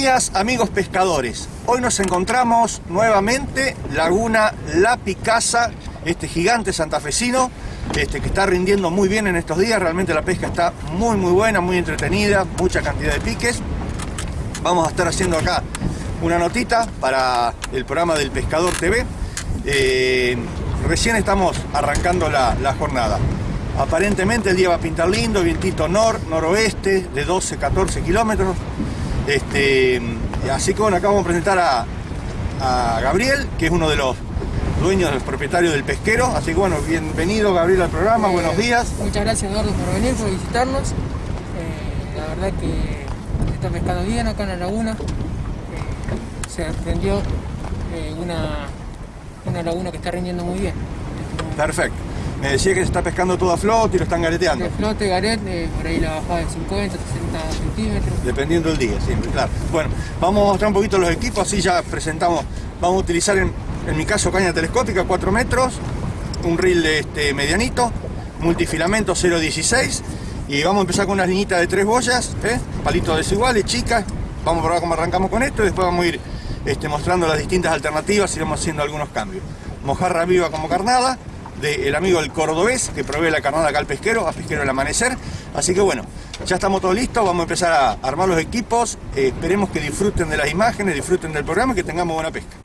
Días amigos pescadores. Hoy nos encontramos nuevamente Laguna La Picasa, este gigante santafesino este, que está rindiendo muy bien en estos días. Realmente la pesca está muy muy buena, muy entretenida, mucha cantidad de piques. Vamos a estar haciendo acá una notita para el programa del Pescador TV. Eh, recién estamos arrancando la, jornada. Aparentemente el día va a pintar lindo, vientito nor, noroeste de 12-14 kilómetros. Este, así que bueno, acá vamos a presentar a, Gabriel, que es uno de los dueños, de los propietarios del pesquero. Así que bueno, bienvenido Gabriel al programa, eh, buenos días. Muchas gracias Eduardo por venir, por visitarnos. Eh, la verdad que está pescando bien acá en la laguna. Eh, se aprendió una, una laguna que está rindiendo muy bien. Perfecto. Me decía que se está pescando todo a flote y lo están gareteando. De flote, garete, por ahí la bajada de 50, 60 centímetros. Dependiendo del día, siempre, claro. Bueno, vamos a mostrar un poquito los equipos, así ya presentamos. Vamos a utilizar en, mi caso caña telescópica 4 metros, un reel de este medianito, multifilamento 0.16 y vamos a empezar con unas liñitas de tres boyas, ¿eh? palitos desiguales, chicas. Vamos a probar cómo arrancamos con esto y después vamos a ir este, mostrando las distintas alternativas y vamos haciendo algunos cambios. Mojarra viva como carnada, del amigo el cordobés que provee la carnada acá al pesquero, a pesquero del amanecer. Así que bueno, ya estamos todos listos, vamos a empezar a armar los equipos. Eh, esperemos que disfruten de las imágenes, disfruten del programa y que tengamos buena pesca.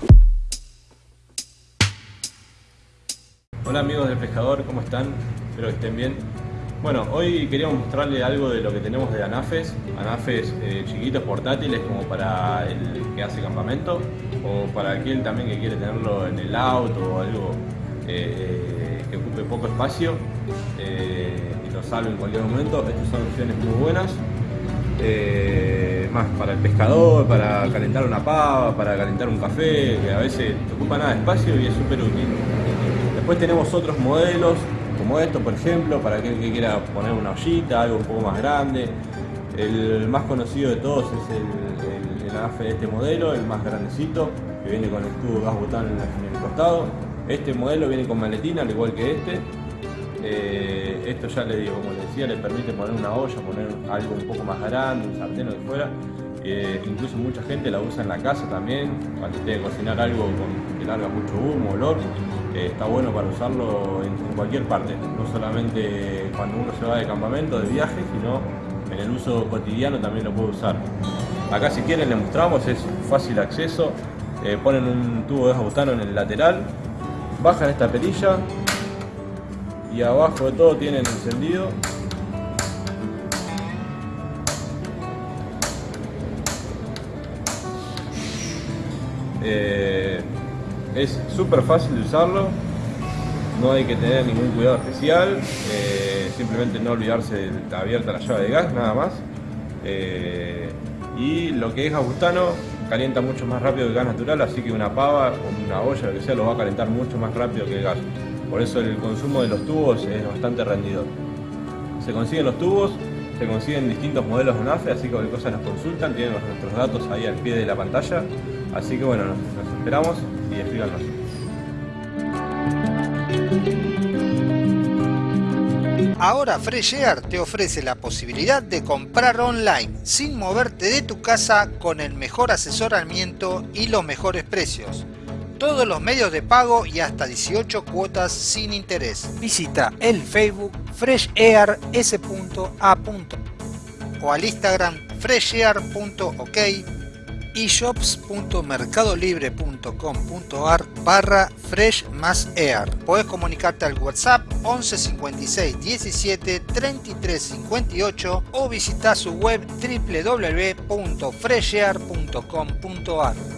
Hola amigos del pescador, ¿cómo están? Espero que estén bien. Bueno, hoy queríamos mostrarles algo de lo que tenemos de anafes, anafes eh, chiquitos, portátiles, como para el que hace campamento, o para aquel también que quiere tenerlo en el auto o algo eh, que ocupe poco espacio eh, y lo salve en cualquier momento. Estas son opciones muy buenas. Eh, más para el pescador, para calentar una pava, para calentar un café, que a veces ocupa nada de espacio y es súper útil. Después tenemos otros modelos, como esto por ejemplo, para aquel que quiera poner una ollita, algo un poco más grande. El más conocido de todos es el, el, AFE de este modelo, el más grandecito, que viene con el tubo gas botán en el costado. Este modelo viene con maletina, al igual que este. Eh, esto ya le digo, como les decía, le permite poner una olla, poner algo un poco más grande, un sartén o de fuera. Eh, incluso mucha gente la usa en la casa también, cuando tiene que cocinar algo con, que larga mucho humo, olor. Eh, está bueno para usarlo en, en, cualquier parte, no solamente cuando uno se va de campamento, de viaje, sino en el uso cotidiano también lo puede usar. Acá si quieren les mostramos, es fácil acceso, ponen un tubo de butano en el lateral, bajan esta perilla y abajo de todo tienen encendido. Eh, es súper fácil de usarlo no hay que tener ningún cuidado especial eh, simplemente no olvidarse de abierta la llave de gas nada más. Eh, y lo que es agustano calienta mucho más rápido que el gas natural, así que una pava o una olla, lo que sea, lo va a calentar mucho más rápido que el gas. Por eso el consumo de los tubos es bastante rendidor. Se consiguen los tubos, se consiguen distintos modelos de NAFE, así que cualquier cosa nos consultan, tienen nuestros datos ahí al pie de la pantalla. Así que bueno, nos, esperamos y escríbanos. Ahora Fresh Air te ofrece la posibilidad de comprar online sin moverte de tu casa con el mejor asesoramiento y los mejores precios. Todos los medios de pago y hasta 18 cuotas sin interés. Visita el Facebook freshair.s.a. o al Instagram freshair.ok y shops.mercadolibre.com.ar barra fresh más air. Podés comunicarte al WhatsApp 11 56 17 33 58 o visitar su web www.freshair.com.ar.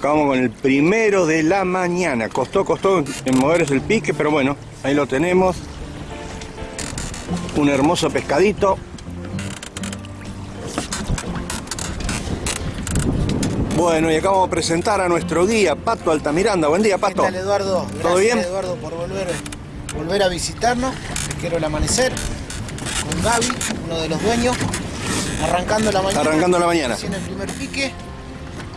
acabamos con el primero de la mañana. Costó, costó en moverse el pique, pero bueno, ahí lo tenemos. Un hermoso pescadito. Bueno, y acá vamos a presentar a nuestro guía, Pato Altamiranda. Buen día, Pato. ¿Qué tal, Eduardo? ¿Todo Gracias, bien? Eduardo, por volver, volver a visitarnos. Pesquero El Amanecer, con Gaby, uno de los dueños, arrancando la mañana. Arrancando la mañana. Haciendo el primer pique.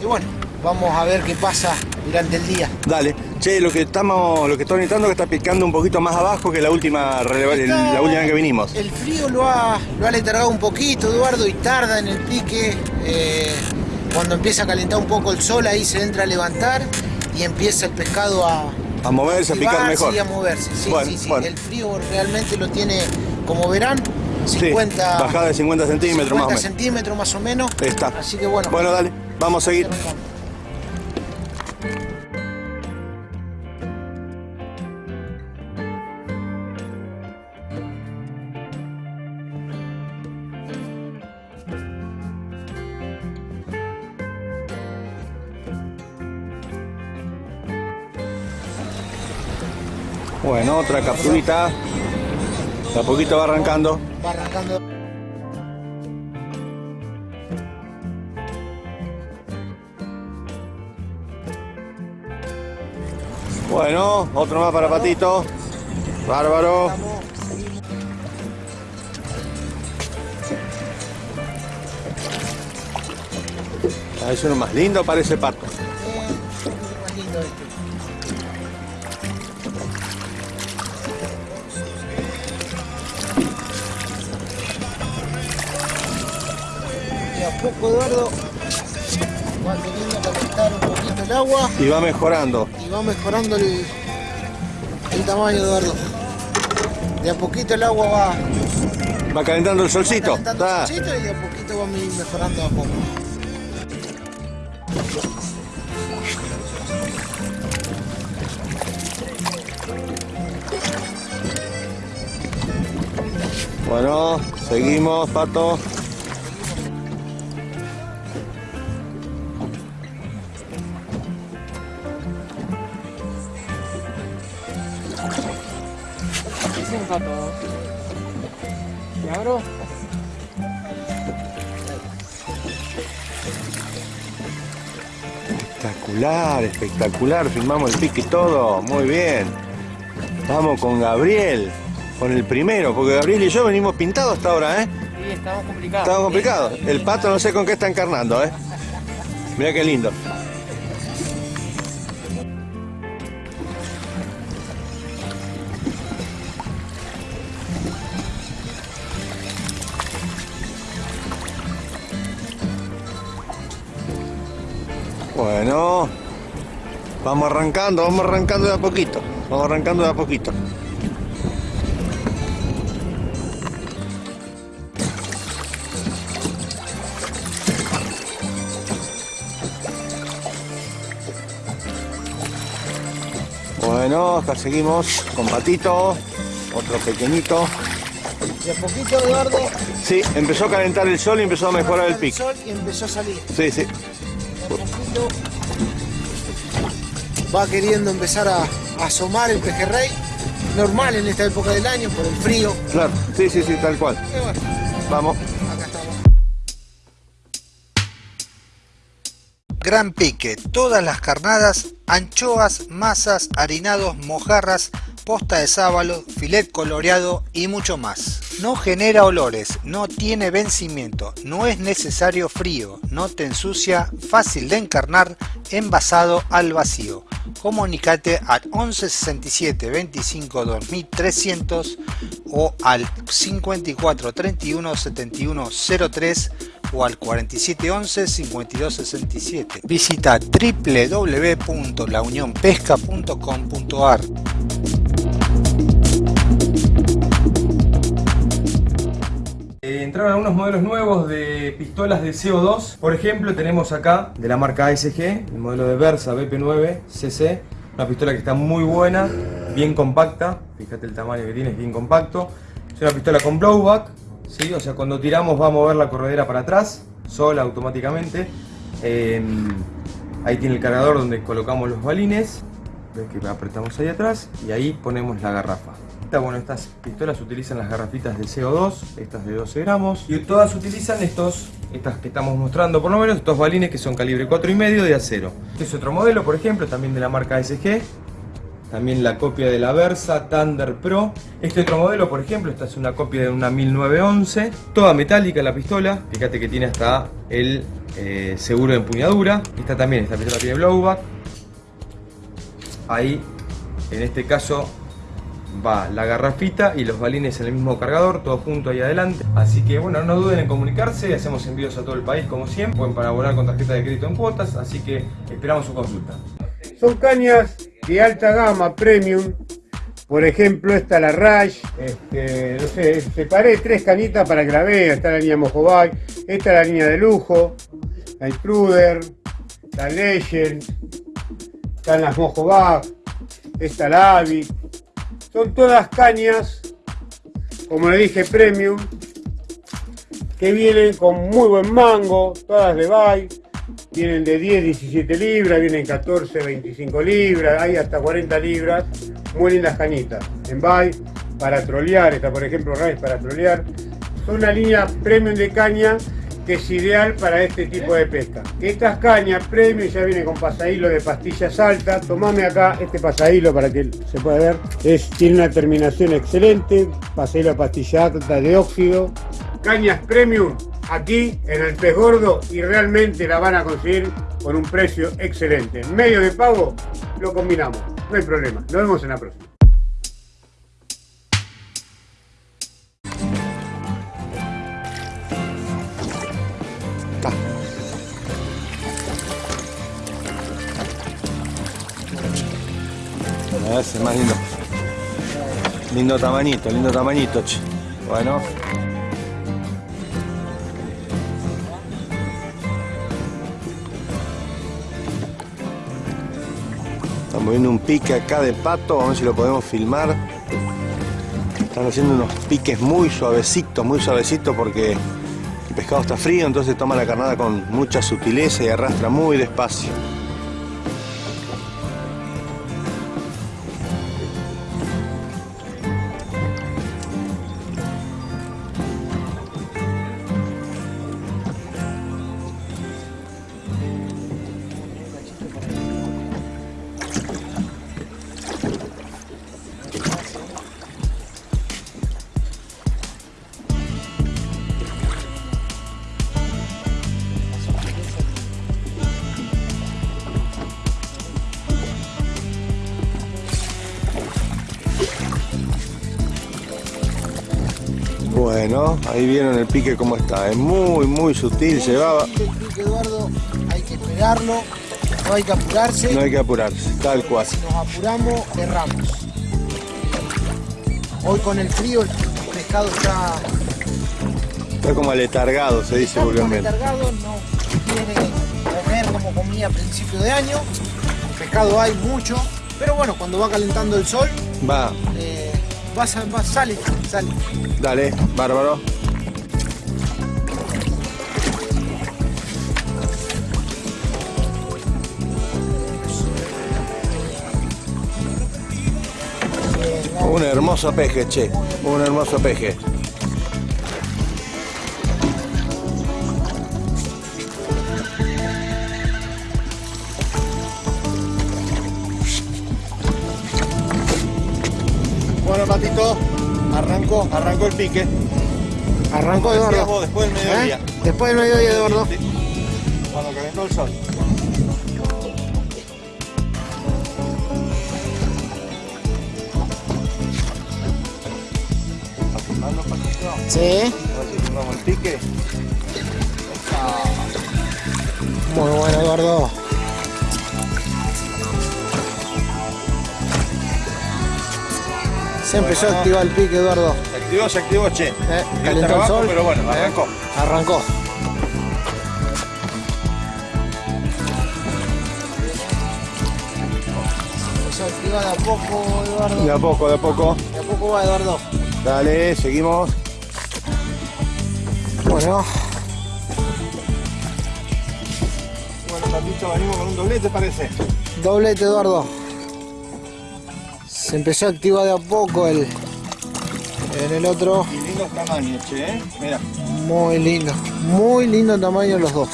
Y bueno, vamos a ver qué pasa durante el día. Dale. Che, lo que estamos, lo que estoy notando es que está picando un poquito más abajo que la última, el- la última vez que vinimos. El frío lo ha, lo ha letargado un poquito, Eduardo, y tarda en el pique. Eh, cuando empieza a calentar un poco el sol, ahí se entra a levantar y empieza el pescado a, A moverse, a picar mejor. y a moverse. Sí, Bueno, sí, sí. bueno. El frío realmente lo tiene, como verán, Sí, 50, bajada de 50 centímetros más o 50 menos. centímetros más o menos. Ahí está. Así que bueno. Bueno, dale, vamos a seguir. Bueno, otra capturita. De a poquito va arrancando. Va arrancando. Bueno, otro más para Patito. Bárbaro. Ah, Es uno más lindo, parece pato. Y va mejorando. y va mejorando el, el tamaño, Eduardo. De a poquito el agua va, Va calentando el va solcito. calentando Está. el solcito y de a poquito va me- mejorando a poco. Bueno, seguimos, pato. Espectacular, espectacular. Filmamos el pique y todo. Muy bien. Vamos con Gabriel. Con el primero, porque Gabriel y yo venimos pintados hasta ahora, ¿eh? Sí, estamos complicados. Estamos complicados. El pato no sé con qué está encarnando, ¿eh? Mira qué lindo. Vamos arrancando, vamos arrancando de a poquito. Vamos arrancando de a poquito. Bueno, acá seguimos con patito, otro pequeñito. De a poquito, Eduardo, Sí, empezó a calentar el sol y empezó a mejorar el pico. sol y empezó a salir. Sí, sí. De a poquito va queriendo empezar a, a asomar el pejerrey. Normal en esta época del año por el frío. Claro, sí, sí, sí, tal cual. Y bueno, Vamos. acá estamos. Gran pique, todas las carnadas, anchoas, masas, harinados, mojarras, posta de sábalo, filet coloreado y mucho más. No genera olores, no tiene vencimiento, no es necesario frío, no te ensucia, fácil de encarnar, envasado al vacío. Comunicate al 11 67 25 2300 o al 54 31 71 03 o al 4711 5267. Visita www.launionpesca.com.ar. entraron algunos modelos nuevos de pistolas de CO2. Por ejemplo, tenemos acá de la marca ASG, el modelo de Versa BP9 CC. Una pistola que está muy buena, bien compacta. Fíjate el tamaño que tiene, es bien compacto. Es una pistola con blowback, ¿sí? o sea, cuando tiramos va a mover la corredera para atrás, sola automáticamente. Eh, ahí tiene el cargador donde colocamos los balines. Ves que apretamos ahí atrás y ahí ponemos la garrafa. Bueno, estas pistolas utilizan las garrafitas de CO2, estas de 12 gramos, y todas utilizan estos, estas que estamos mostrando por lo menos, estos balines que son calibre 4,5 de acero. Este es otro modelo, por ejemplo, también de la marca SG, también la copia de la Versa Thunder Pro. Este otro modelo, por ejemplo, esta es una copia de una 1911, toda metálica la pistola, fíjate que tiene hasta el eh, seguro de empuñadura. Esta también, esta pistola tiene blowback. Ahí, en este caso, va la garrafita y los balines en el mismo cargador, todo junto ahí adelante. Así que bueno, no duden en comunicarse, hacemos envíos a todo el país como siempre, pueden para abonar con tarjeta de crédito en cuotas, así que esperamos su consulta. Son cañas de alta gama, premium. Por ejemplo, esta la Rush, este, no sé, separé tres cañitas para que la vean. Está la línea Mojobay, esta es la línea de lujo, la Intruder, la Legend, están las Mojobag, esta la Avi. Son todas cañas, como le dije, premium, que vienen con muy buen mango, todas de Bay Vienen de 10, 17 libras, vienen 14, 25 libras, hay hasta 40 libras. Muy lindas cañitas. En Bay, para trolear, esta por ejemplo Rice para trolear. Son una línea premium de caña que es ideal para este tipo de pesca. Estas cañas premium ya vienen con pasadilo de pastillas altas. Tomame acá este pasadilo para que se pueda ver. Es, tiene una terminación excelente, pasadilo de pastilla alta de óxido. Cañas premium aquí en el pez gordo y realmente la van a conseguir con un precio excelente. Medio de pago lo combinamos, no hay problema. Nos vemos en la próxima. Lindo tamañito, lindo tamañito. Bueno. Estamos viendo un pique acá de pato, vamos a ver si lo podemos filmar. Están haciendo unos piques muy suavecitos, muy suavecitos porque el pescado está frío, entonces toma la carnada con mucha sutileza y arrastra muy despacio. Ahí vieron el pique cómo está. Es muy, muy sutil, llevaba. El pique, Eduardo, hay que esperarlo, no hay que apurarse. No hay que apurarse, tal cual. Si nos apuramos, erramos. Hoy con el frío el pescado está, Está como aletargado, se dice vulgarmente. letargado, no quiere comer como comía a principio de año. Pescado hay mucho, pero bueno, cuando va calentando el sol, Va, eh, va, va- sale, sale. dale, bárbaro. Hermoso peje, che. Un hermoso peje. Bueno, Patito, arrancó, arrancó el pique. Arrancó Eduardo. después del mediodía. ¿Eh? Después del mediodía, Eduardo. Cuando calentó el sol. Sí. A ver si filmamos el pique. Muy bueno, Eduardo. Se empezó a activar el pique, Eduardo. Se activó, se activó, che. Eh, calentó el sol. pero bueno, Eh, arrancó. Arrancó. Empezó a activar de a poco, Eduardo. De a poco, de a poco. De a poco va, Eduardo. Dale, seguimos. Bueno, Bueno, venimos con un doblete, parece. doblete, Eduardo. Se empezó a activar de a poco el, En el otro, Y lindos tamaños, che, ¿eh? Mira. muy lindo. Muy lindo tamaño los dos.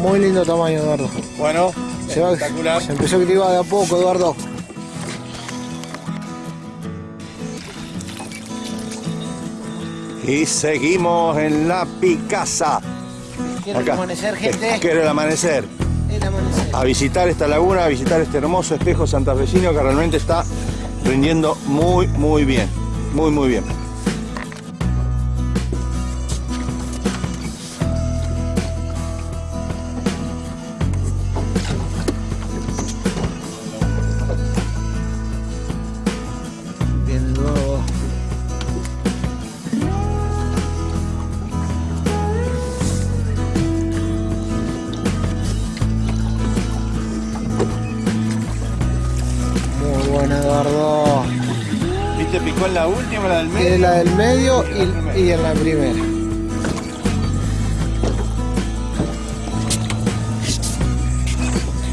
Muy lindo tamaño, Eduardo. Bueno, Se, va- espectacular. se empezó a activar de a poco, Eduardo. Y seguimos en la Picasa. Quiero el amanecer, gente. Quiero el amanecer. El amanecer. A visitar esta laguna, a visitar este hermoso espejo santafesino que realmente está rindiendo muy, muy bien. Muy, muy. Bien, y, en la primera.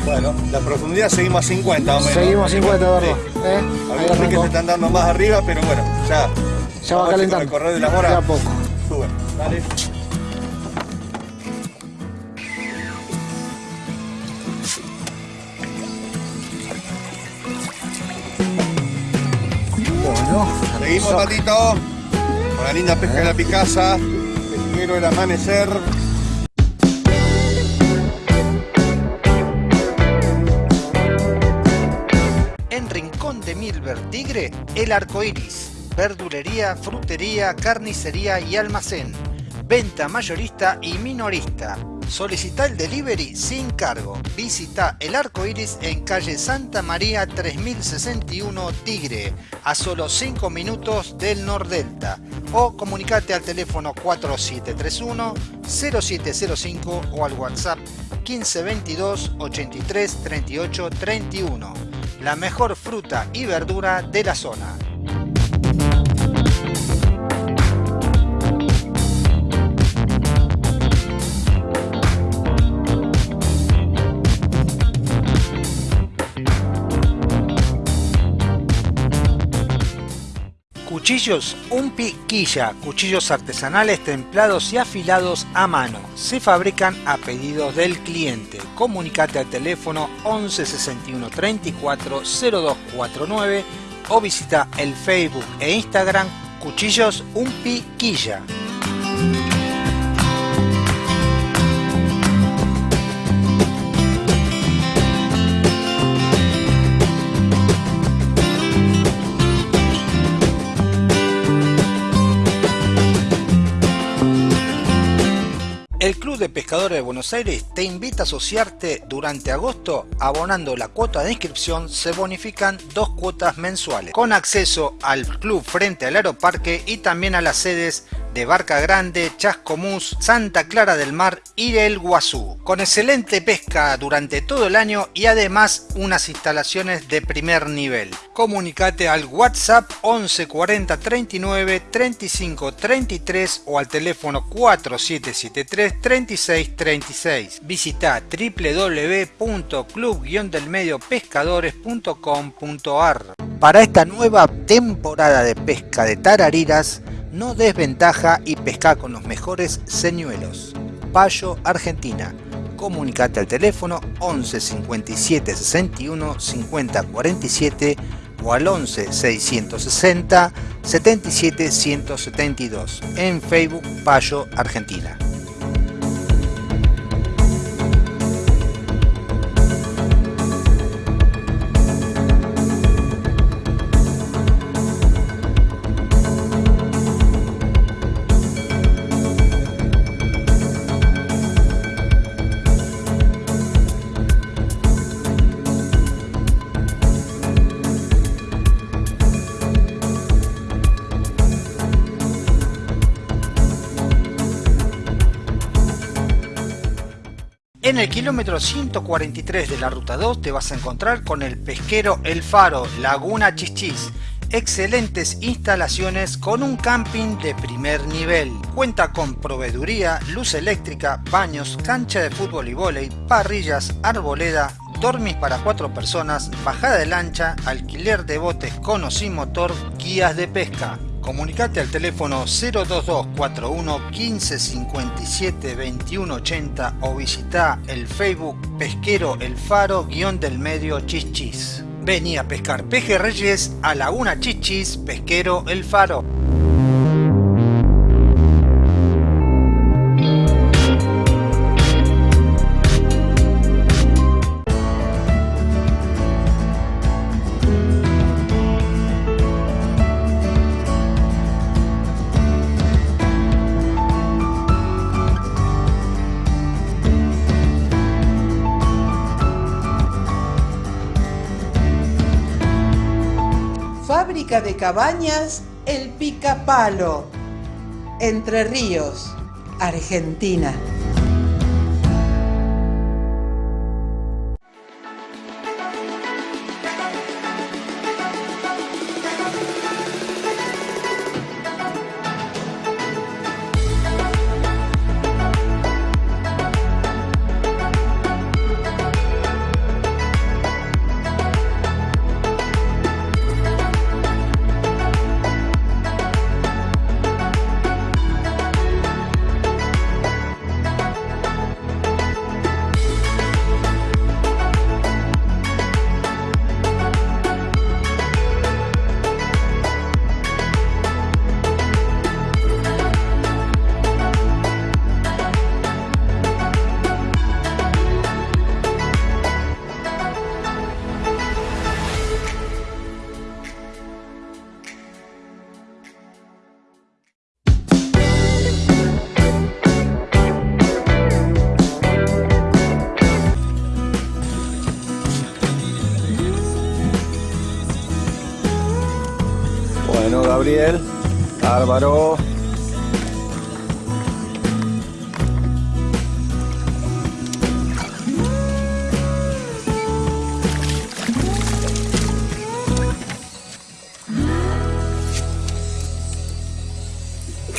Bueno, la profundidad seguimos a 50 o menos. Seguimos 50, Eduardo. Sí. ¿Eh? Veces que se están dando más arriba, pero bueno, ya. Ya va a si con calentando. El correr de la De a mora poco. sube. Dale. Bueno, Seguimos. Patito. La linda pesca de la Picasa. Pesquero el amanecer. En Rincón de Milver Tigre, El Arco Iris. Verdulería, frutería, carnicería y almacén. Venta mayorista y minorista. Solicita el delivery sin cargo. Visita El Arco Iris en calle Santa María 3061 Tigre, a solo 5 minutos del Nordelta. O comunicate al teléfono 4731 0705 o al WhatsApp 1522 83 38 31 la mejor fruta y verdura de la zona. Cuchillos Umpi Quilla, cuchillos artesanales templados y afilados a mano. Se fabrican a pedidos del cliente. Comunicate al teléfono 11 61 34 0249 o visita el Facebook e Instagram Cuchillos Umpi Pescadores de Buenos Aires te invita a asociarte durante agosto abonando la cuota de inscripción se bonifican dos cuotas mensuales. Con acceso al club frente al aeroparque y también a las sedes de Barca Grande, Chascomús, Santa Clara del Mar y del Guazú con excelente pesca durante todo el año y además unas instalaciones de primer nivel. Comunicate al WhatsApp 11 40 39 35 33 o al teléfono 4773 36 36. Visita www.club-delmediopescadores.com.ar. Para esta nueva temporada de pesca de tarariras, no desventaja y pesca con los mejores señuelos. Payo Argentina. Comunicate al teléfono 11 57 61 50 47 o al 11 660 77 172 en Facebook Payo Argentina. Kilómetro 143 de la ruta 2 te vas a encontrar con el pesquero El Faro, Laguna Chichis. Excelentes instalaciones con un camping de primer nivel. Cuenta con proveeduría, luz eléctrica, baños, cancha de fútbol y vóley, parrillas, arboleda, dormis para cuatro personas, bajada de lancha, alquiler de botes con o sin motor, guías de pesca. Comunicate al teléfono 02241 1557 2180 o visita el Facebook Pesquero El Faro guion del medio Chichis. Vení a pescar pejerreyes a Laguna Chichis Pesquero El Faro. Cabañas El Picapalo. Entre Ríos, Argentina. Gabriel, Álvaro.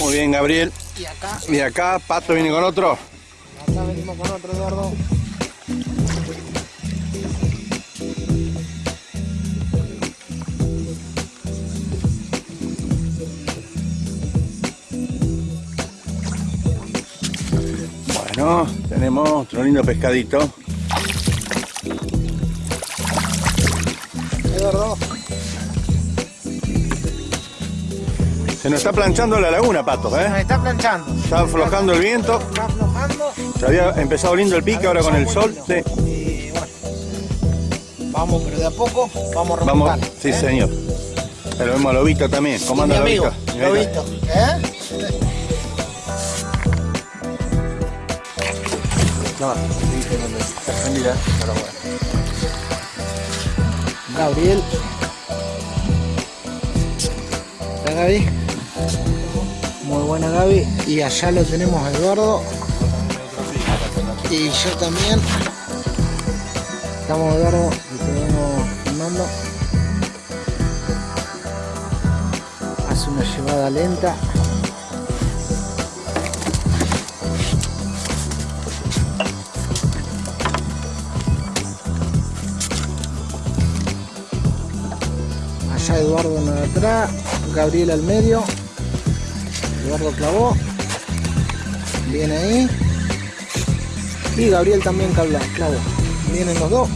Muy bien, Gabriel. Y acá, Y acá, Pato viene con otro. acá venimos con otro Eduardo. Bueno, tenemos otro lindo pescadito. Se nos está planchando la laguna, Pato, nos ¿eh? está planchando. Está aflojando el viento. Está aflojando. Se había empezado lindo el pique, ahora con el sol. Sí. Y bueno, vamos, pero de a poco vamos a Vamos, sí, ¿eh? señor. Pero vemos a Lobito también. Y ¿Cómo mi anda amigo, Lobito? Lobito. ¿Eh? Gabriel. ¿Está Gaby? Muy buena Gaby. Y allá lo tenemos a Eduardo. Y yo también. Estamos Eduardo y te vengo filmando. Hace una llevada lenta. Allá Eduardo en atrás, Gabriel al medio. Eduardo clavó. Viene ahí. Y Gabriel también clavó. Vienen los dos.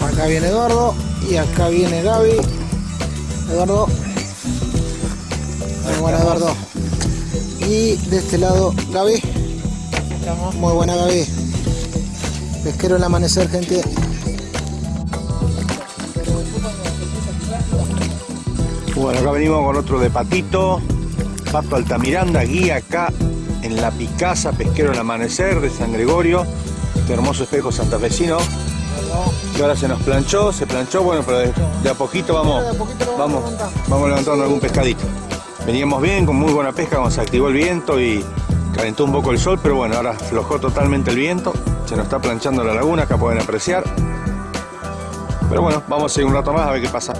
Acá viene Eduardo y acá viene Gaby. Eduardo. Muy buena Eduardo. Y de este lado Gaby. Muy buena Gaby. Pesquero el amanecer, gente. Bueno, acá venimos con otro de Patito, Pato Altamiranda, guía acá en La Picasa, pesquero el amanecer de San Gregorio, este hermoso espejo santafesino. Que ahora se nos planchó, se planchó, bueno, pero de, de a poquito vamos, vamos vamos levantando algún pescadito. Veníamos bien, con muy buena pesca, cuando se activó el viento y calentó un poco el sol, pero bueno, ahora aflojó totalmente el viento, se nos está planchando la laguna, acá pueden apreciar. Pero bueno, vamos a seguir un rato más a ver qué pasa.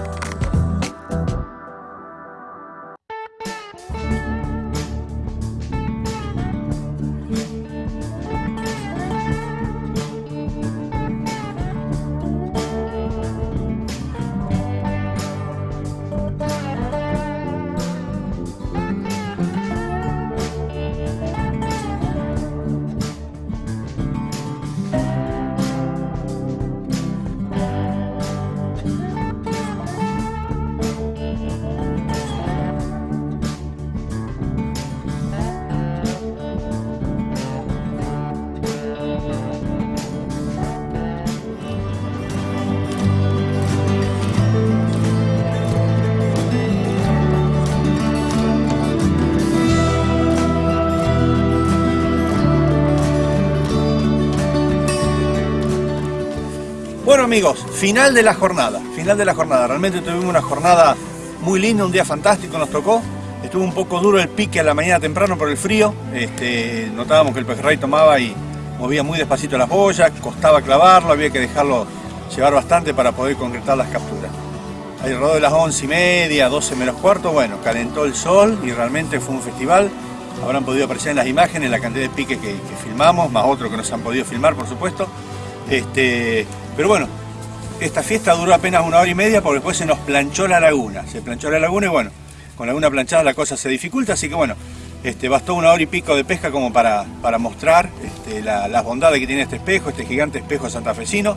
Amigos, final de la jornada, final de la jornada. Realmente tuvimos una jornada muy linda, un día fantástico nos tocó. Estuvo un poco duro el pique a la mañana temprano por el frío. Este, notábamos que el pejerrey tomaba y movía muy despacito las boyas, costaba clavarlo, había que dejarlo llevar bastante para poder concretar las capturas. Alrededor de las 11 y media, 12 menos cuarto, bueno, calentó el sol y realmente fue un festival. Habrán podido apreciar en las imágenes la cantidad de pique que, que filmamos, más otro que no se han podido filmar, por supuesto. Este, pero bueno, esta fiesta duró apenas una hora y media porque después se nos planchó la laguna. Se planchó la laguna y bueno, con la laguna planchada la cosa se dificulta, así que bueno, este, bastó una hora y pico de pesca como para, para mostrar este, las bondades que tiene este espejo, este gigante espejo santafesino.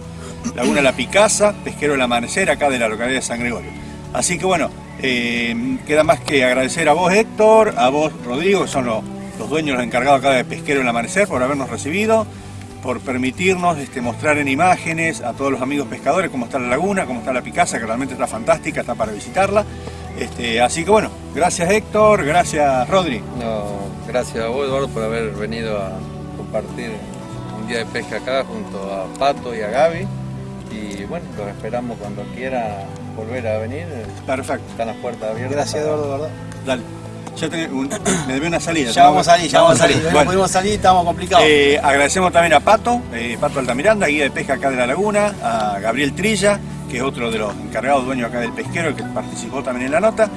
Laguna La Picasa, pesquero del amanecer acá de la localidad de San Gregorio. Así que bueno, eh, queda más que agradecer a vos Héctor, a vos Rodrigo, que son los, los dueños, los encargados acá de Pesquero del Amanecer, por habernos recibido, por permitirnos este, mostrar en imágenes a todos los amigos pescadores cómo está la laguna, cómo está la Picasa, que realmente está fantástica, está para visitarla. Este, así que bueno, gracias Héctor, gracias Rodri. No, gracias a vos Eduardo por haber venido a compartir un día de pesca acá junto a Pato y a Gaby. Y bueno, los esperamos cuando quiera volver a venir. Perfecto. Están las puertas abiertas. Gracias Eduardo, ¿verdad? Dale. Ya te- un- me debí una salida. Ya vamos a salir, ya vamos a salir. No Bueno. pudimos salir, estamos complicados. Eh, agradecemos también a Pato, eh, Pato Altamiranda, guía de pesca acá de la laguna, a Gabriel Trilla, que es otro de los encargados dueños acá del pesquero, que participó también en la nota.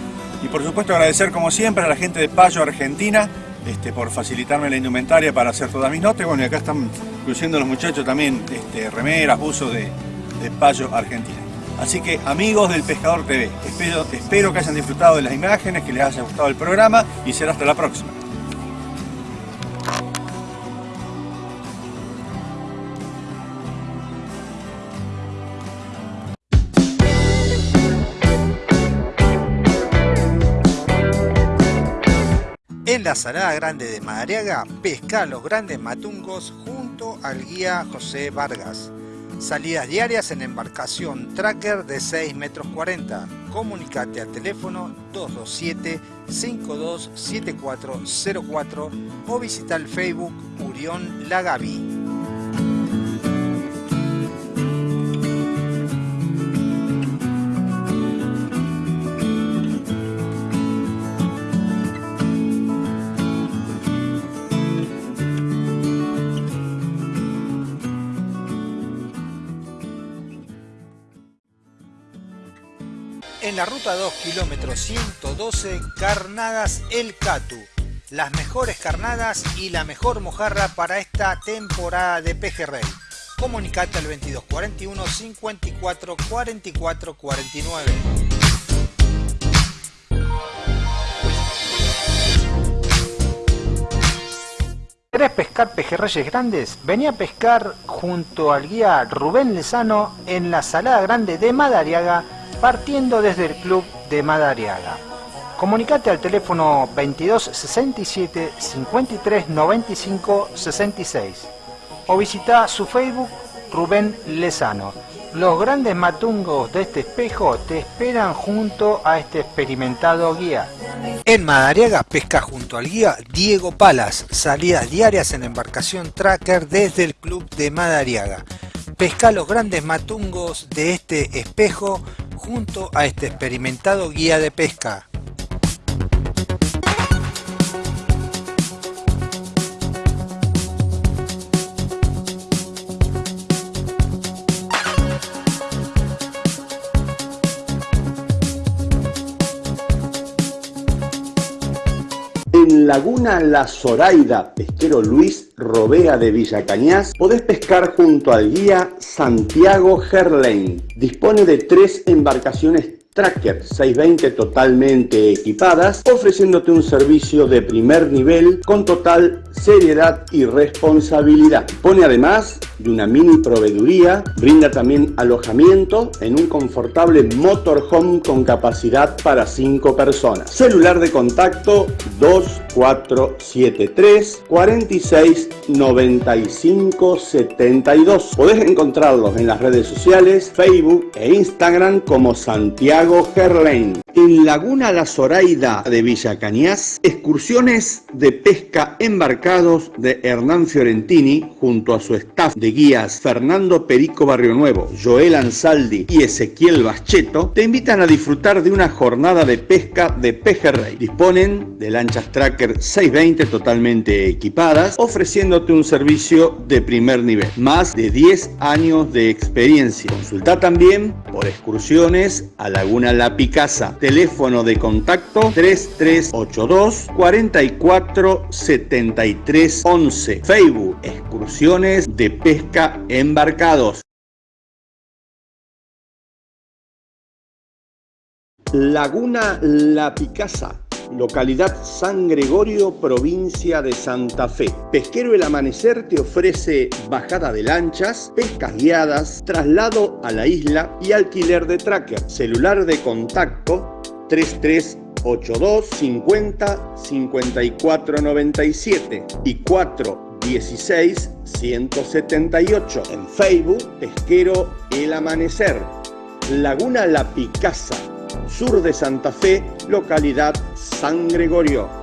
Y por supuesto agradecer como siempre a la gente de Payo Argentina este, por facilitarme la indumentaria para hacer todas mis notas. Bueno, y acá están incluyendo los muchachos también este, remeras, uso de, de Payo Argentina. Así que amigos del Pescador TV, espero, que hayan disfrutado de las imágenes, que les haya gustado el programa y será hasta la próxima. En la Salada Grande de Madariaga, pesca los grandes matungos junto al guía José Vargas. Salidas diarias en embarcación tracker de 6 metros 40. Comunicate al teléfono 227-527404 o visita el Facebook Urión Lagavi. En la ruta 2, kilómetro 112, Carnadas El Catu. Las mejores carnadas y la mejor mojarra para esta temporada de pejerrey. Comunicate al 2241 54 44 49. ¿Querés pescar pejerreyes grandes? Vení a pescar junto al guía Rubén Lezano en la Salada Grande de Madariaga, partiendo desde el club de Madariaga. Comunicate al teléfono 22 67 53 95 66 o visita su Facebook Rubén Lezano. Los grandes matungos de este espejo te esperan junto a este experimentado guía. En Madariaga pesca junto al guía Diego Palas, salidas diarias en embarcación tracker desde el club de Madariaga. Pesca los grandes matungos de este espejo junto a este experimentado guía de pesca. Laguna La Zoraida, pesquero Luis Robea de Villa Cañas, podés pescar junto al guía Santiago Gerlain. Dispone de tres embarcaciones Tracker 620 totalmente equipadas, ofreciéndote un servicio de primer nivel con total seriedad y responsabilidad. Pone además de una mini proveeduría, brinda también alojamiento en un confortable motorhome con capacidad para 5 personas. Celular de contacto 2473 46 95 72. Podés encontrarlos en las redes sociales, Facebook e Instagram como Santiago Gerlain. En Laguna La Zoraida de Villa Cañas, excursiones de pesca embarcados de Hernán Fiorentini junto a su staff de guías Fernando Perico Barrio Nuevo, Joel Ansaldi y Ezequiel Bascheto te invitan a disfrutar de una jornada de pesca de pejerrey. Disponen de lanchas Tracker 620 totalmente equipadas, ofreciéndote un servicio de primer nivel. Más de 10 años de experiencia. Consulta también por excursiones a Laguna La Picasa Teléfono de contacto 3382 44 73 11. Facebook Excursiones de Pesca Embarcados. Laguna La Picasa localidad San Gregorio, provincia de Santa Fe. Pesquero El Amanecer te ofrece bajada de lanchas, pescas guiadas, traslado a la isla y alquiler de tracker. Celular de contacto 3382 50 54 97 y 416 178. En Facebook, Pesquero El Amanecer. Laguna La Picasa sur de Santa Fe, localidad San Gregorio.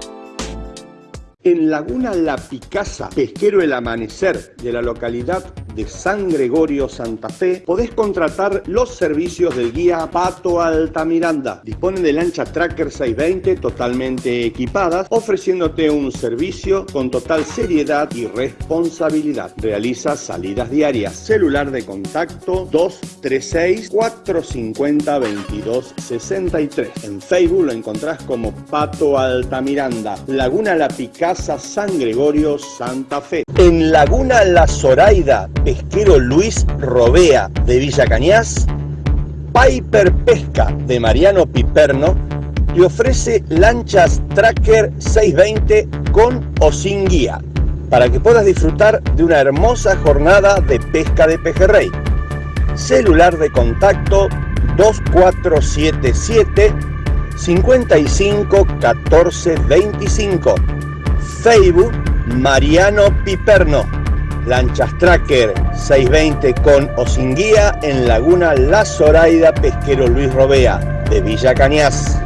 En Laguna La Picasa, pesquero El Amanecer de la localidad de San Gregorio, Santa Fe, podés contratar los servicios del guía Pato Altamiranda. Disponen de lancha Tracker 620 totalmente equipadas, ofreciéndote un servicio con total seriedad y responsabilidad. Realiza salidas diarias. Celular de contacto 236 450 2263. En Facebook lo encontrás como Pato Altamiranda. Laguna La Picasa, San Gregorio, Santa Fe. En Laguna La Zoraida, pesquero Luis Robea de Villa Cañas, Piper Pesca de Mariano Piperno te ofrece lanchas Tracker 620 con o sin guía para que puedas disfrutar de una hermosa jornada de pesca de pejerrey. Celular de contacto 2477 55 14 25. Facebook Mariano Piperno. Lanchas Tracker 620 con o sin guía en Laguna La Zoraida Pesquero Luis Robea de Villa Cañas.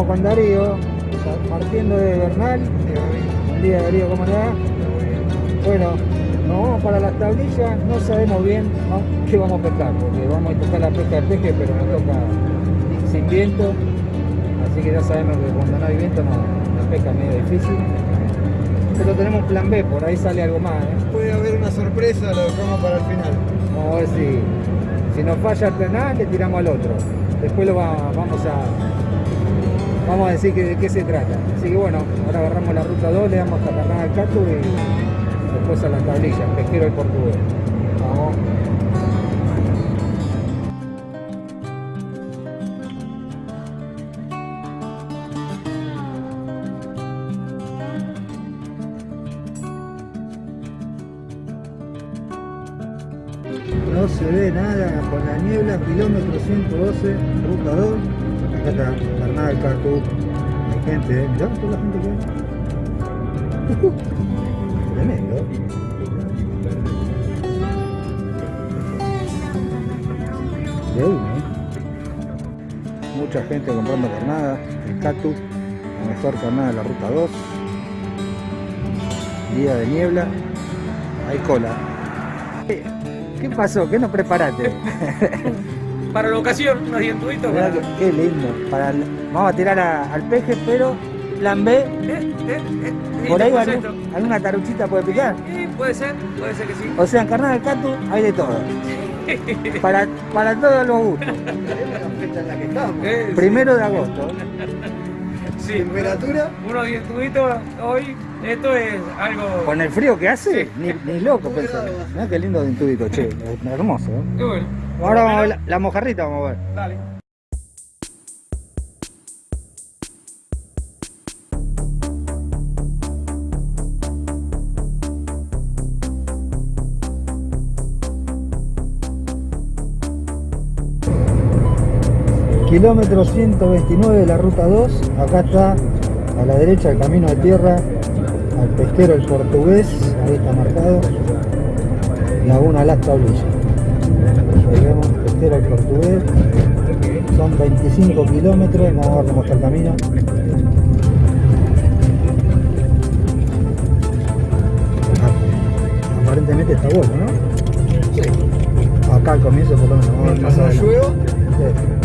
Estamos con Darío, partiendo de Bernal. Buen día Darío, ¿cómo le va? Bueno, nos vamos para las tablillas, no sabemos bien qué vamos a pescar, porque vamos a tocar la pesca de peje, pero nos toca sin viento, así que ya sabemos que cuando no hay viento no, la pesca es medio difícil. Pero tenemos plan B, por ahí sale algo más. ¿eh? Puede haber una sorpresa, lo dejamos para el final. Vamos a ver si, si nos falla el penal, le tiramos al otro. Después lo va, vamos a vamos a decir que, de qué se trata. Así que bueno, ahora agarramos la ruta 2, le damos Carnada del Cato y después a las tablillas, pesquero el portugués. Vamos. No se ve nada con la niebla, kilómetro 112, ruta 2. Acá está Carnada del Cartú. Hay gente, ¿eh? Mirá toda la gente que hay. Uh, tremendo. De uno, ¿eh? Mucha gente comprando carnada, el Catu, la mejor carnada de la ruta 2. Día de niebla, hay cola. ¿Qué pasó? ¿Qué nos preparaste? Para la ocasión, unos dientuditos. Para... que- Qué lindo. Para el- vamos a tirar a- al peje, pero plan B, Eh, eh, eh, por ahí algún- alguna taruchita puede picar. Eh, puede ser, puede ser que sí. O sea, en carnada del Catu hay de todo. Para, para todos los gustos. Eh, sí. Primero de agosto. Sí. ¿Temperatura? Unos dientuditos hoy, esto es algo... Con el frío que hace, ni, ni loco pensar. Mirá qué lindo dintudito, che. Hermoso. ¿eh? Qué bueno. Ahora vamos a ver la, mojarrita, vamos a ver. Dale. Kilómetro 129 de la ruta 2, acá está a la derecha el camino de tierra, al pesquero el portugués, ahí está marcado, Laguna Las Tablillas. El portugués. Son 25 kilómetros. Vamos a ver cómo está el camino. Aparentemente está bueno, ¿no? Sí. Acá al comienzo por lo menos. Vamos a ver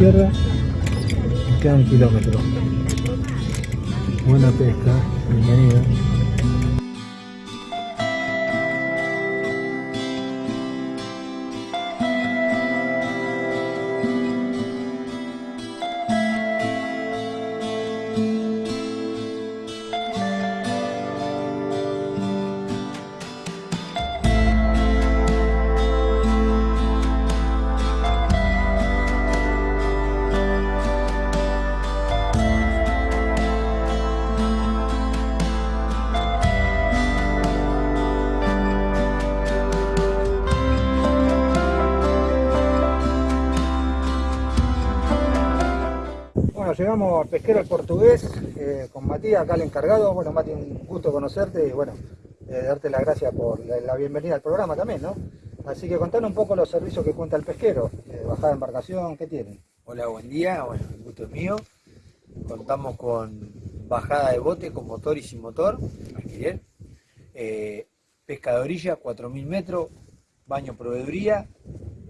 izquierda. Nos queda un kilómetro. Buena pesca. Bienvenido. Pesquero portugués eh, con Matías, acá el encargado. Bueno, Mati, un gusto conocerte y bueno, eh, darte las gracias por la, bienvenida al programa también, ¿no? Así que contanos un poco los servicios que cuenta el pesquero, eh, bajada de embarcación, ¿qué tienen? Hola, buen día. Bueno, el gusto es mío. Contamos con bajada de bote con motor y sin motor, alquiler. Pesca de orilla, 4.000 metros, baño proveeduría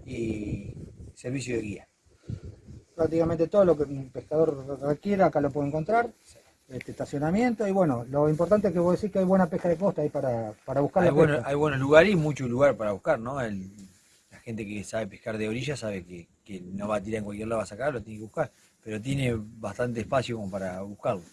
y servicio de guía. Prácticamente todo lo que un pescador requiera acá lo puede encontrar. Este estacionamiento y bueno, lo importante es que vos decís que hay buena pesca de costa ahí para, para buscar Hay, la bueno- pesca. hay buenos lugares y mucho lugar para buscar, ¿no? El- la gente que sabe pescar de orilla sabe que, que no va a tirar en cualquier lado a sacar, lo tiene que buscar. Pero tiene bastante espacio como para buscarlo.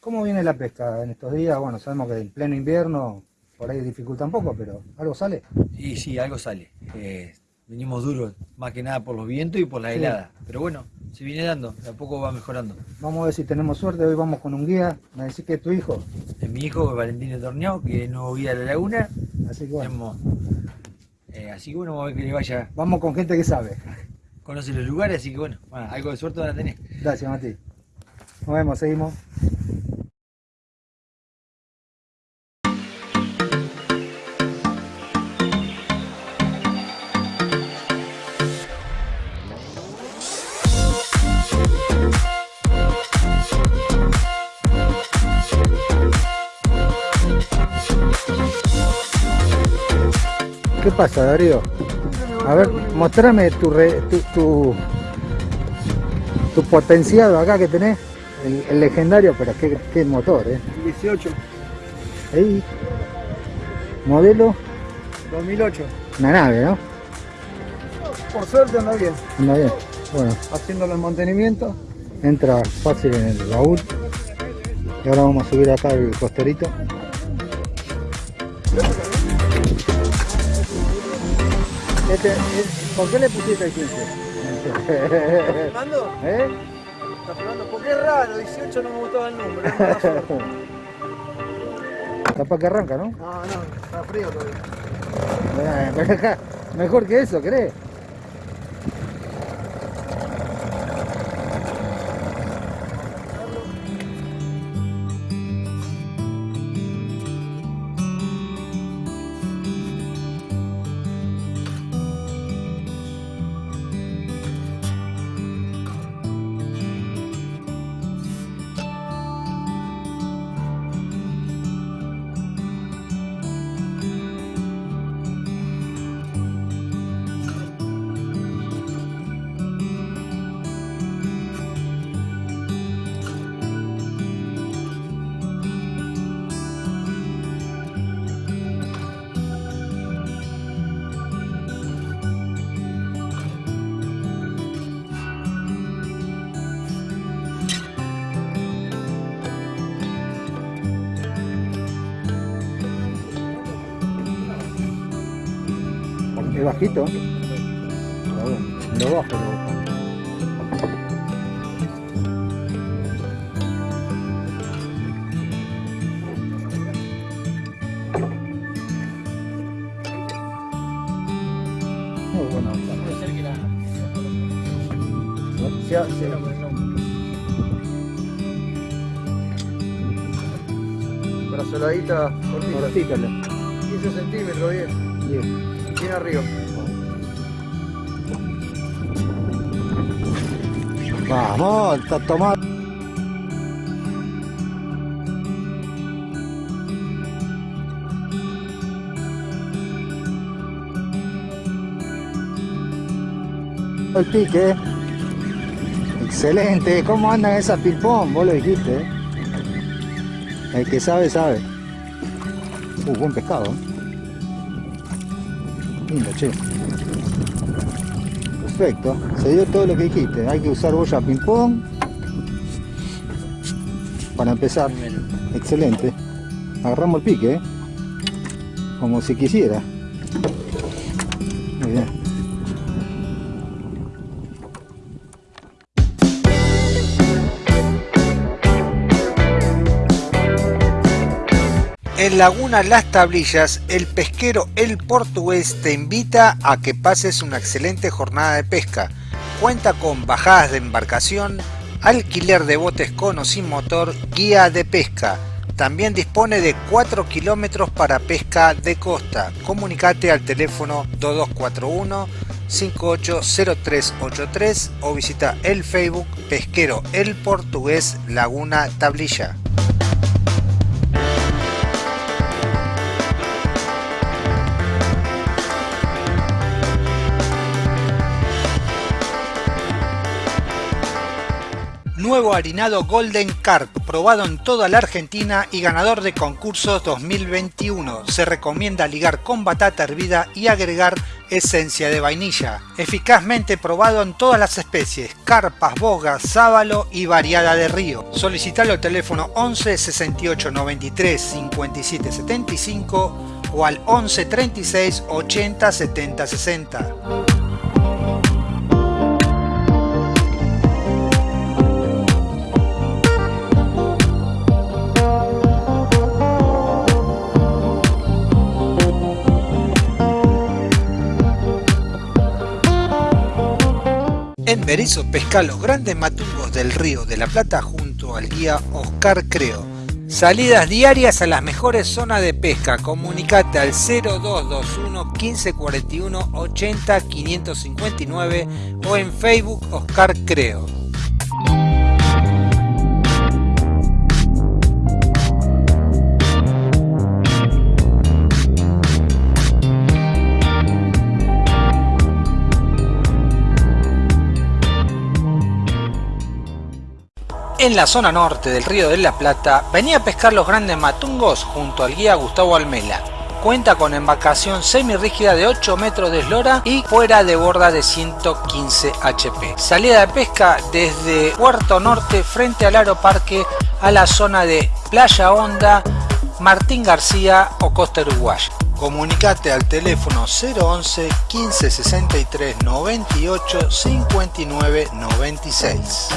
¿Cómo viene la pesca en estos días? Bueno, sabemos que en pleno invierno por ahí dificulta un poco, pero ¿algo sale? Y sí, algo sale. Eh, venimos duros, más que nada por los vientos y por la Sí. helada. Pero bueno, se viene dando, de a poco va mejorando. Vamos a ver si tenemos suerte, hoy vamos con un guía, me decís que es tu hijo. Es mi hijo Valentín Torneado, que es nuevo guía de la laguna. Así que bueno. Tenemos- eh, así que bueno, vamos a ver que le vaya. Vamos con gente que sabe. Conoce los lugares, así que bueno, bueno, algo de suerte van a tener. Gracias, Mati. Nos vemos, seguimos. ¿Qué pasa, Darío? A ver, mostrame tu, re- tu, tu, tu potenciado acá que tenés. El, el legendario, pero qué, qué motor, ¿eh? 18, Ahí. Modelo, 2008. una nave, ¿no? Por suerte anda bien. Anda bien. Bueno, Haciendo los mantenimientos. entra fácil en el baúl. Y ahora vamos a subir acá el costerito. Este, es- ¿Por qué le pusiste el 15? ¿Fernando? ¿Eh? ¿Está Fernando? Porque es raro, 18 no me gustaba el número. es mala suerte. Capaz que arranca, ¿no? No, no, está frío todavía. Mejor que eso, ¿crees? Bajito? Lo bajo, lo bajo. Muy buena onda. Ha- se- Brazoladita cortita. Cortítale. Tomado. El pique. Excelente. ¿Cómo andan esas ping-pong? Vos lo dijiste. El que sabe, sabe. Uh, buen pescado. Lindo, che. Perfecto. Se dio todo lo que dijiste. Hay que usar boya ping-pong. Empezar. Excelente. Agarramos el pique, ¿eh? Como si quisiera. Muy bien. En Laguna Las Tablillas, el pesquero El Portugués te invita a que pases una excelente jornada de pesca. Cuenta con bajadas de embarcación, alquiler de botes con o sin motor, guía de pesca. También dispone de 4 kilómetros para pesca de costa. Comunicate al teléfono 2241 580383 o visita el Facebook Pesquero El Portugués Laguna Tablilla. Nuevo harinado Golden Carp, probado en toda la Argentina y ganador de concursos 2021. Se recomienda ligar con batata hervida y agregar esencia de vainilla. Eficazmente probado en todas las especies, carpas, bogas, sábalo y variada de río. Solicitalo al teléfono 11 68 93 57 75 o al 11 36 80 70 60. Berizo pesca los grandes matungos del río de la Plata junto al guía Oscar Creo. Salidas diarias a las mejores zonas de pesca. Comunicate al 0221 1541 80 559 o en Facebook Oscar Creo. En la zona norte del río de la Plata, venía a pescar los grandes matungos junto al guía Gustavo Almela. Cuenta con embarcación semirrígida de 8 metros de eslora y fuera de borda de 115 HP. Salida de pesca desde Puerto Norte frente al Aeroparque a la zona de Playa Honda, Martín García o Costa Uruguaya. Comunicate al teléfono 011 15 63 98 59 96.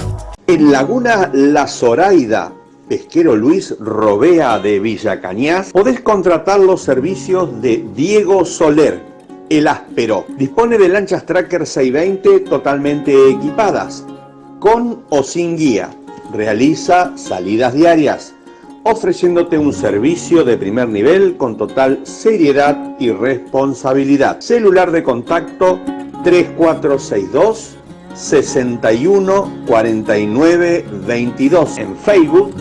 En Laguna La Zoraida, pesquero Luis Robea de Villa Cañas, podés contratar los servicios de Diego Soler, el áspero. Dispone de lanchas Tracker 620 totalmente equipadas, con o sin guía. Realiza salidas diarias, ofreciéndote un servicio de primer nivel con total seriedad y responsabilidad. Celular de contacto 3462 61 49 22. En Facebook,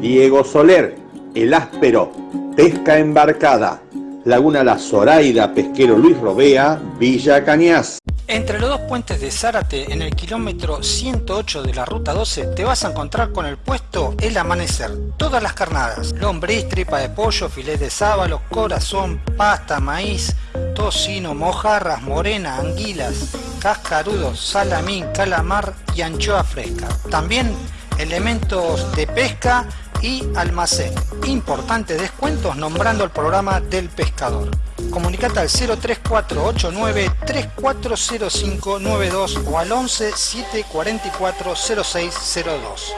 Diego Soler, El Áspero, Pesca Embarcada, Laguna La Zoraida, Pesquero Luis Robea, Villa Cañas. Entre los dos puentes de Zárate, en el kilómetro 108 de la ruta 12, te vas a encontrar con el puesto El Amanecer. Todas las carnadas, lombriz, tripa de pollo, filet de sábalo, corazón, pasta, maíz, tocino, mojarras, morena, anguilas, cascarudos, salamín, calamar y anchoa fresca. También elementos de pesca y almacén. Importantes descuentos nombrando el programa del pescador. Comunicate al 03489 340592 o al 11 744 0602.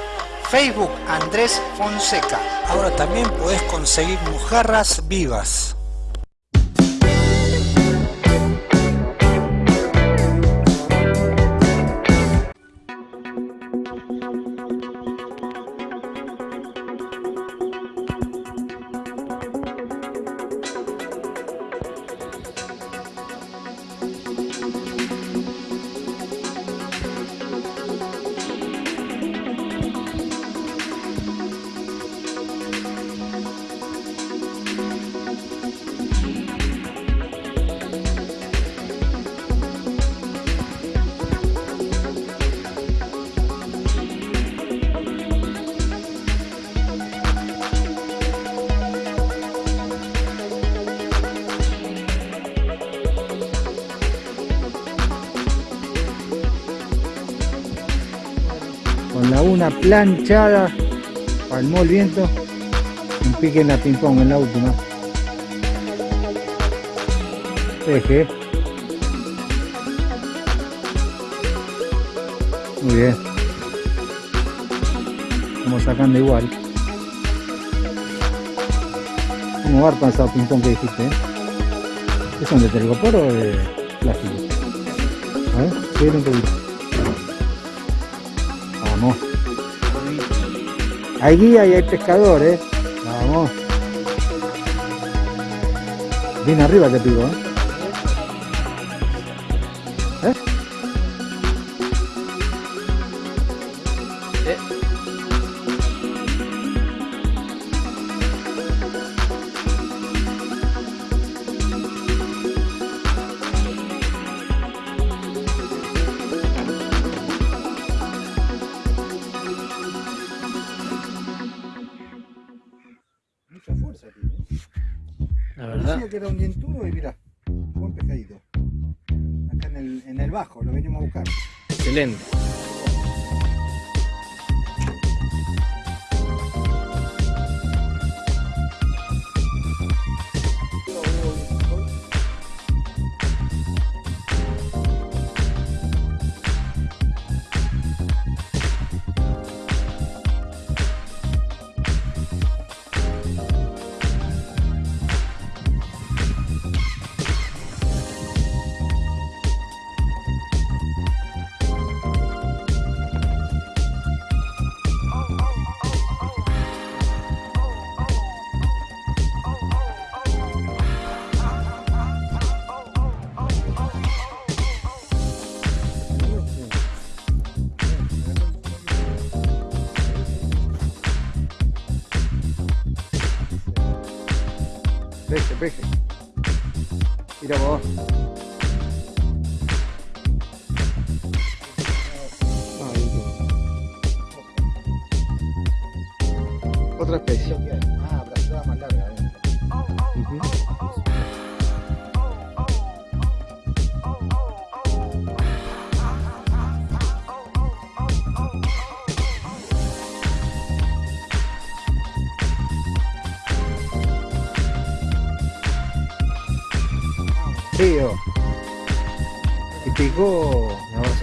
Facebook Andrés Fonseca. Ahora también podés conseguir mojarras vivas. Una planchada, palmó el viento, un pique en la ping pong en la última. Eje. Muy bien. Estamos sacando igual. ¿Cómo va a esa ping pong que dijiste? eh? ¿Es son de telgopor o de plástico? A ver, un poquito. Vamos. Hay guía y hay pescador, eh. Vamos. Bien arriba te pico. ¿Eh?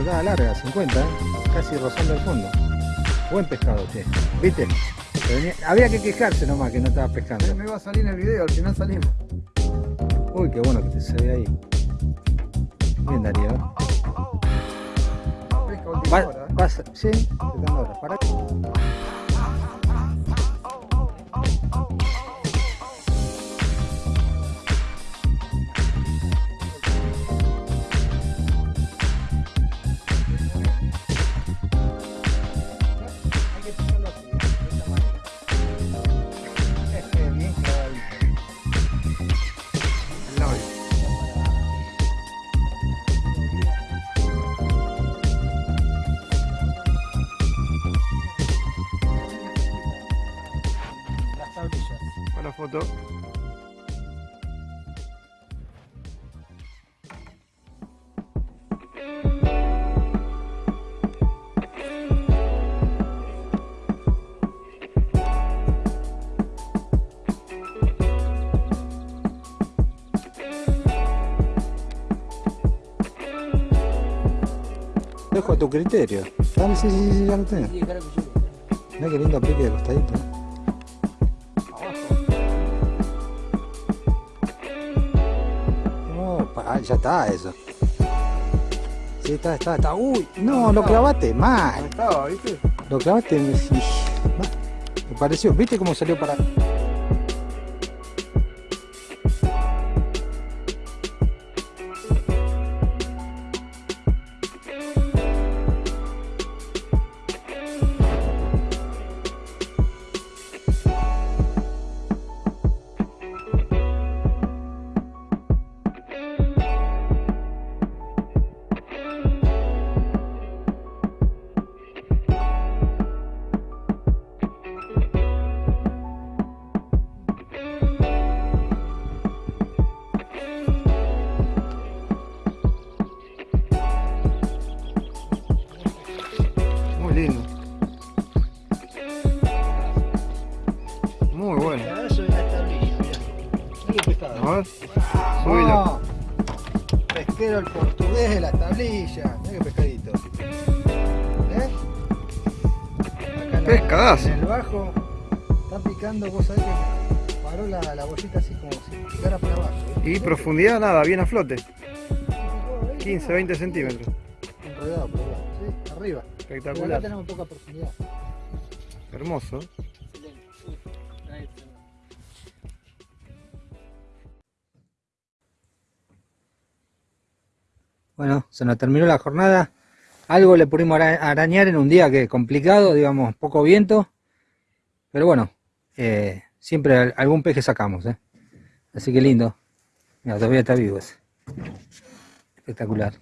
Larga, 50, ¿eh? casi rozando el fondo. Buen pescado, che. ¿Viste? Había que quejarse nomás que no estaba pescando. Me va a salir en el video, al final salimos. Uy, qué bueno que te se ve ahí. Bien, Darío. ¿eh? Pesca última hora. pasa- sí, foto. Dejo a tu criterio. Ah, sí, sí, sí, ya lo tengo. Mira qué lindo aplique de costadito. Ya está eso. Sí, está, está, está. Uy, no, lo clavaste mal. Estaba, ¿viste? Lo clavaste. Me, me pareció. ¿Viste cómo salió para.? Portugués de la tablilla. Mira qué pescadito. ¿Eh? Acá en el bajo está picando, vos sabés que paró la, la bollita así como si picara para abajo. ¿viste? Y profundidad nada, bien a flote. 15, 20 centímetros. Enredado por abajo, ¿sí? Arriba. Pero acá Espectacular. tenemos poca profundidad. Hermoso. Bueno, se nos terminó la jornada. Algo le pudimos ara- arañar en un día que complicado, digamos, poco viento. Pero bueno, eh, siempre al- algún peje sacamos, ¿eh? Así que lindo. Mira, todavía está vivo ese. Espectacular.